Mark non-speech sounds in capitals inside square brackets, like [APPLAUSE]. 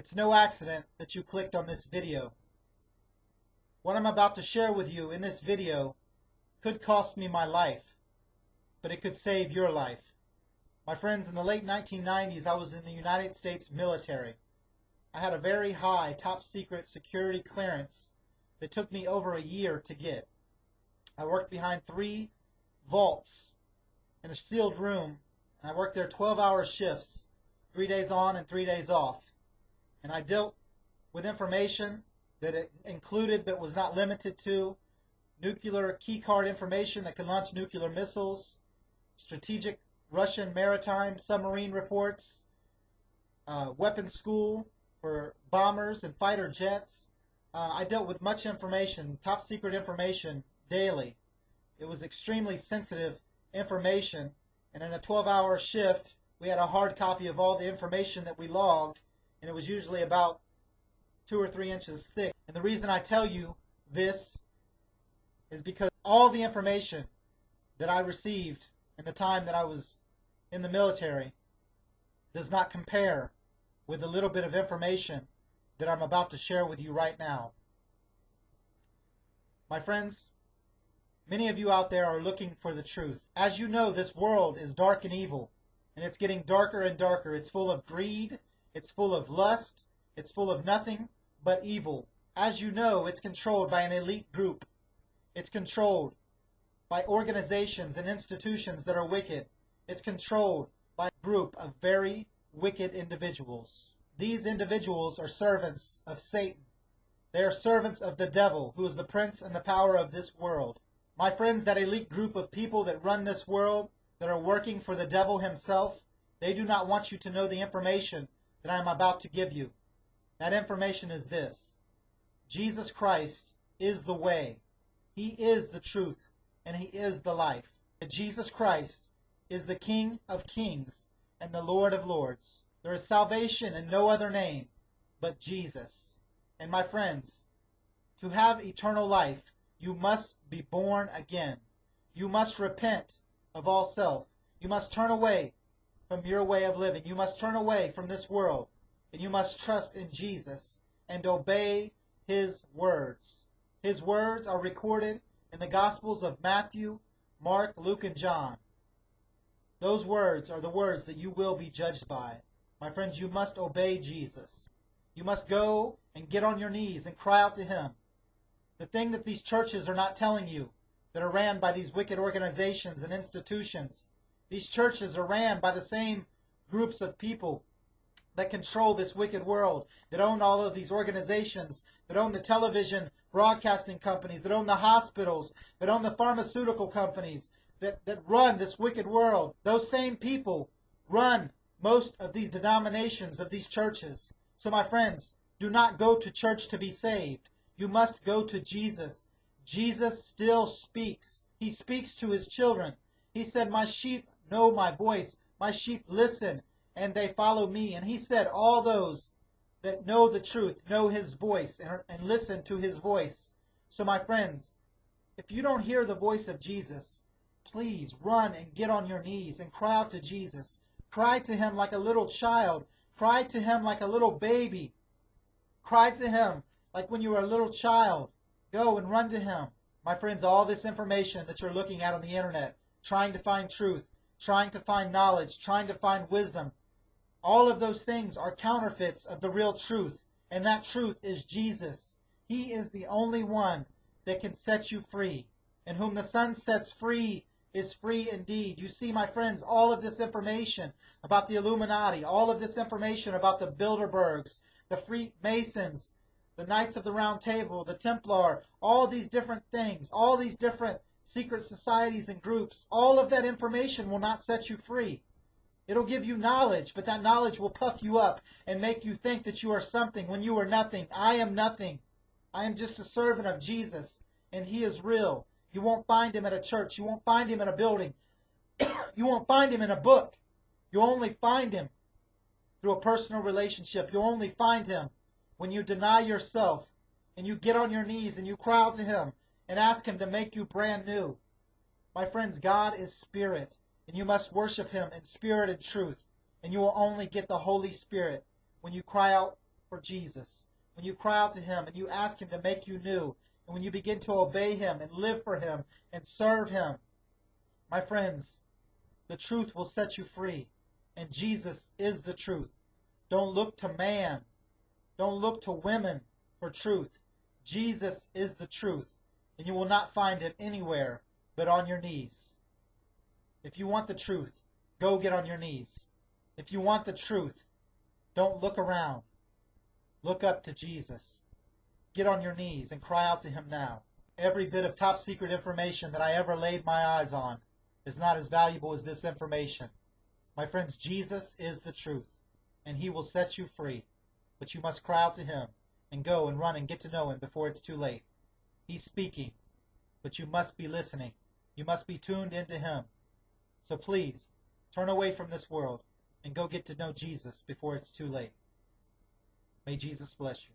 It's no accident that you clicked on this video. What I'm about to share with you in this video could cost me my life, but it could save your life. My friends, in the late 1990s, I was in the United States military. I had a very high top secret security clearance that took me over a year to get. I worked behind three vaults in a sealed room, and I worked there 12 hour shifts, three days on and three days off. And I dealt with information that it included but was not limited to nuclear keycard information that can launch nuclear missiles, strategic Russian maritime submarine reports, uh, weapons school for bombers and fighter jets. Uh, I dealt with much information, top secret information, daily. It was extremely sensitive information, and in a 12 hour shift, we had a hard copy of all the information that we logged, and it was usually about two or three inches thick. And the reason I tell you this is because all the information that I received in the time that I was in the military does not compare with the little bit of information that I'm about to share with you right now. My friends, many of you out there are looking for the truth. As you know, this world is dark and evil, and it's getting darker and darker. It's full of greed, it's full of lust, it's full of nothing but evil. As you know, it's controlled by an elite group. It's controlled by organizations and institutions that are wicked. It's controlled by a group of very wicked individuals. These individuals are servants of Satan. They are servants of the devil, who is the prince and the power of this world. My friends, that elite group of people that run this world, that are working for the devil himself, they do not want you to know the information that I am about to give you. That information is this Jesus Christ is the way, He is the truth, and He is the life. Jesus Christ is the King of kings and the Lord of lords. There is salvation in no other name but Jesus. And my friends, to have eternal life, you must be born again. You must repent of all self. You must turn away from your way of living. You must turn away from this world and you must trust in Jesus and obey his words. His words are recorded in the Gospels of Matthew, Mark, Luke, and John. Those words are the words that you will be judged by. My friends, you must obey Jesus. You must go and get on your knees and cry out to him. The thing that these churches are not telling you, that are ran by these wicked organizations and institutions, these churches are ran by the same groups of people that control this wicked world, that own all of these organizations, that own the television broadcasting companies, that own the hospitals, that own the pharmaceutical companies, that, that run this wicked world. Those same people run most of these denominations of these churches. So, my friends, do not go to church to be saved. You must go to Jesus. Jesus still speaks. He speaks to his children. He said, My sheep know my voice. My sheep listen and they follow me. And he said, All those that know the truth know his voice and, and listen to his voice. So, my friends, if you don't hear the voice of Jesus, please run and get on your knees and cry out to Jesus. Cry to him like a little child. Cry to him like a little baby. Cry to him like when you were a little child. Go and run to him. My friends, all this information that you're looking at on the internet, trying to find truth, trying to find knowledge, trying to find wisdom, all of those things are counterfeits of the real truth, and that truth is Jesus. He is the only one that can set you free. And whom the Son sets free is free indeed. You see, my friends, all of this information about the Illuminati, all of this information about the Bilderbergs, the Freemasons, the Knights of the Round Table, the Templar, all these different things, all these different secret societies and groups, all of that information will not set you free. It'll give you knowledge, but that knowledge will puff you up and make you think that you are something when you are nothing. I am nothing. I am just a servant of Jesus, and He is real. You won't find Him at a church. You won't find Him in a building. [COUGHS] you won't find Him in a book. You'll only find Him through a personal relationship. You'll only find Him when you deny yourself and you get on your knees and you cry out to Him and ask Him to make you brand new. My friends, God is spirit and you must worship him in spirit and truth. And you will only get the Holy Spirit when you cry out for Jesus, when you cry out to Him and you ask Him to make you new, and when you begin to obey Him and live for Him and serve Him, my friends, the truth will set you free. And Jesus is the truth. Don't look to man. Don't look to women for truth. Jesus is the truth. And you will not find him anywhere but on your knees. If you want the truth, go get on your knees. If you want the truth, don't look around. Look up to Jesus. Get on your knees and cry out to him now. Every bit of top secret information that I ever laid my eyes on is not as valuable as this information. My friends, Jesus is the truth, and he will set you free. But you must cry out to him and go and run and get to know him before it's too late. He's speaking, but you must be listening. You must be tuned into him. So please, turn away from this world and go get to know Jesus before it's too late. May Jesus bless you.